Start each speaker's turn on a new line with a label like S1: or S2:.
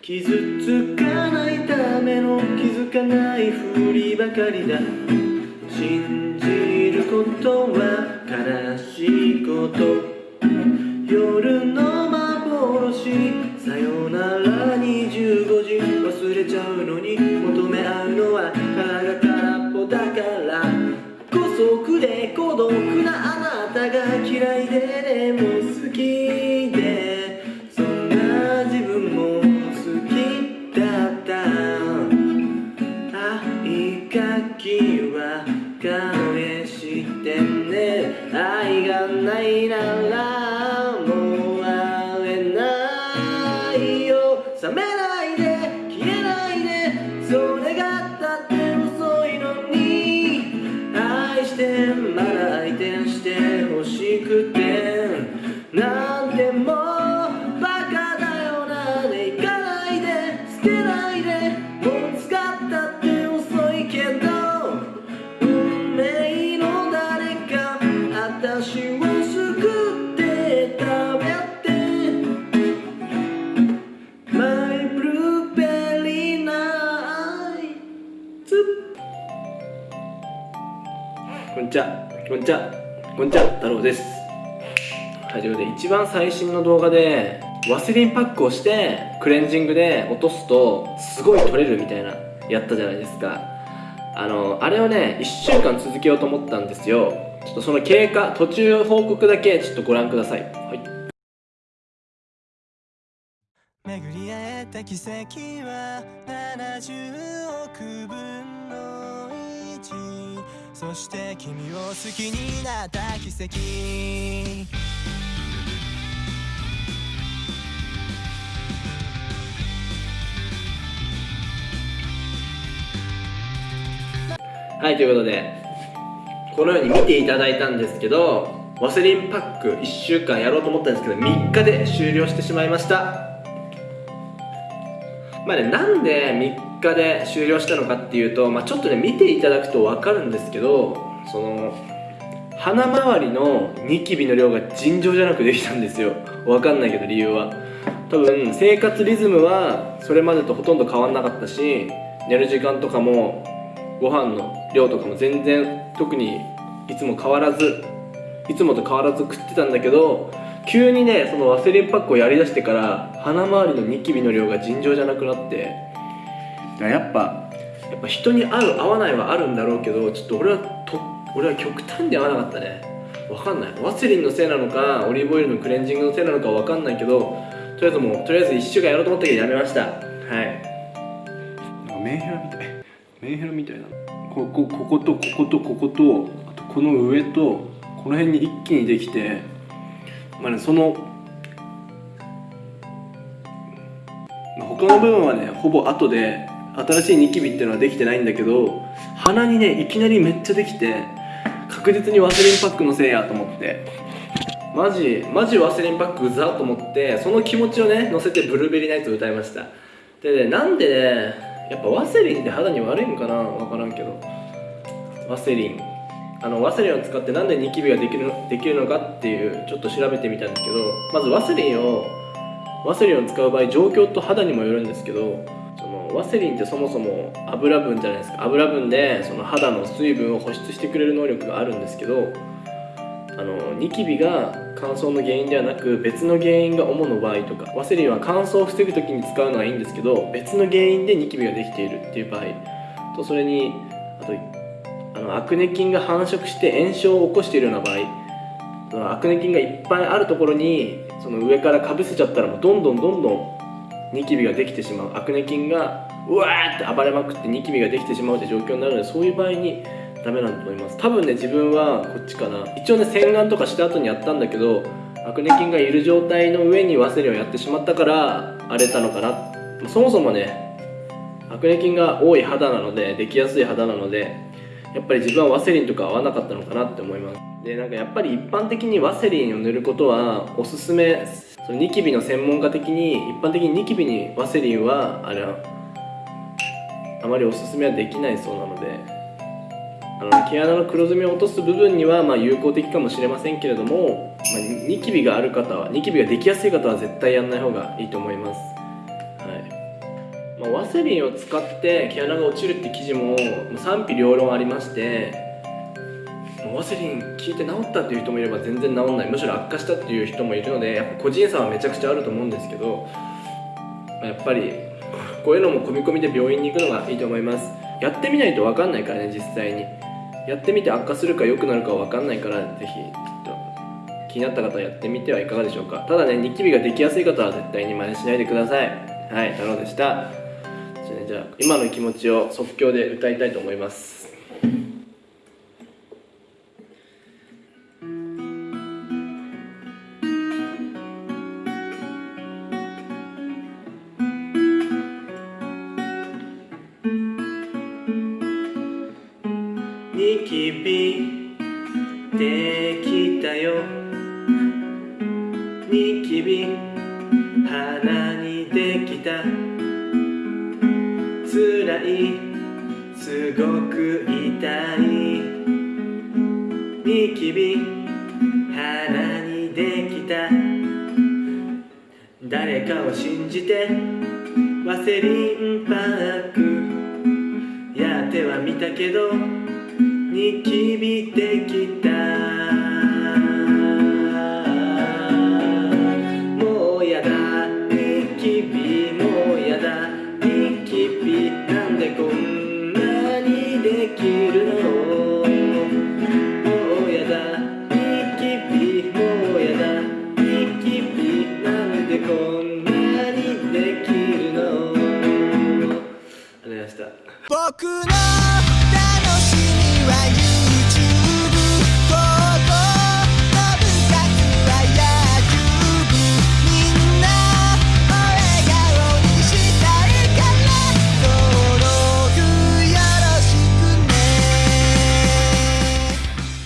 S1: 傷つかないための気づかないふりばかりだ。信じることは悲しいこと。夜の愛がないならこんにちは。こんにちは。こんにちは。太郎です。はい、ということで一番最新の動画でワセリンパックをしてクレンジングで落とすとすごい取れるみたいなやったじゃないですか。あのあれをね1週間続けようと思ったんですよ。ちょっとその経過途中報告だけちょっとご覧ください。はい。
S2: 巡り会えた奇跡は70億分の1そして君を好きになった奇跡。
S1: はいということでこのように見ていただいたんですけどワセリンパック1週間やろうと思ったんですけど3日で終了してしまいました。まあねなんで3日で終了したのかっていうと、まあ、ちょっとね見ていただくと分かるんですけどその鼻周りのニキビの量が尋常じゃなくできたんですよ。分かんないけど理由は。多分生活リズムはそれまでとほとんど変わんなかったし寝る時間とかもご飯の量とかも全然特にいつも変わらずいつもと変わらず食ってたんだけど急にねそのワセリンパックをやりだしてから鼻周りのニキビの量が尋常じゃなくなってやっぱやっぱ人に合う合わないはあるんだろうけどちょっと俺はと俺は極端に合わなかったね。わかんない。ワセリンのせいなのかオリーブオイルのクレンジングのせいなのかわかんないけどとりあえずもうとりあえず1週間やろうと思ったけどやめました。はい。メンヘラみたい。メンヘラみたいな。こここことこことこことあとこの上とこの辺に一気にできてまあねその、他の部分はねほぼ後で新しいニキビっていうのはできてないんだけど鼻にねいきなりめっちゃできて確実にワセリンパックのせいやと思って。マジマジワセリンパックうざと思ってその気持ちをね乗せてブルーベリーナイツを歌いました。でねなんでねやっぱワセリンって肌に悪いんかな分からんけど。ワセリン。あのワセリンを使ってなんでニキビができるのできるのかっていうちょっと調べてみたんですけどまずワセリンをワセリンを使う場合状況と肌にもよるんですけどワセリンってそもそも油分じゃないですか。油分でその肌の水分を保湿してくれる能力があるんですけどあのニキビが乾燥の原因ではなく別の原因が主の場合とかワセリンは乾燥を防ぐ時に使うのはいいんですけど別の原因でニキビができているっていう場合とそれにあとあのアクネ菌が繁殖して炎症を起こしているような場合そのアクネ菌がいっぱいあるところにその上からかぶせちゃったらもうどんどんどんどんニキビができてしまう。アクネ菌がうわーって暴れまくってニキビができてしまうって状況になるのでそういう場合にダメなんだと思います。多分ね自分はこっちかな。一応ね洗顔とかした後にやったんだけどアクネ菌がいる状態の上にワセリンをやってしまったから荒れたのかな。そもそもねアクネ菌が多い肌なのでできやすい肌なのでやっぱり自分はワセリンとか合わなかったのかなって思います。でなんかやっぱり一般的にワセリンを塗ることはおすすめそのニキビの専門家的に一般的にニキビにワセリンはあれあまりおすすめはできないそうなので。あの毛穴の黒ずみを落とす部分にはまあ有効的かもしれませんけれども、まあ、ニキビがある方はニキビができやすい方は絶対やんない方がいいと思います、はい。まあ、ワセリンを使って毛穴が落ちるって記事も賛否両論ありましてワセリン効いて治ったっていう人もいれば全然治んない。むしろ悪化したっていう人もいるのでやっぱ個人差はめちゃくちゃあると思うんですけど、まあやっぱりこういうのも込み込みで病院に行くのがいいと思います。やってみないと分かんないからね実際に。やってみて悪化するか良くなるか分かんないからぜひちょっと気になった方はやってみてはいかがでしょうか。ただねニキビができやすい方は絶対に真似しないでください。はい太郎でした,、じゃあ今の気持ちを即興で歌いたいと思います。ニキビできたよ。ニキビ鼻にできた。つらいすごく痛い。ニキビ鼻にできた。誰かを信じてワセリンパックやってはみたけどニキビできた。もうやだ。ニキビもうやだ。ニキビなんでこんなにできるの？もうやだ。ニキビもうやだニキビなんでこんなにできるの？ありがとうございました。
S2: 僕の楽しみは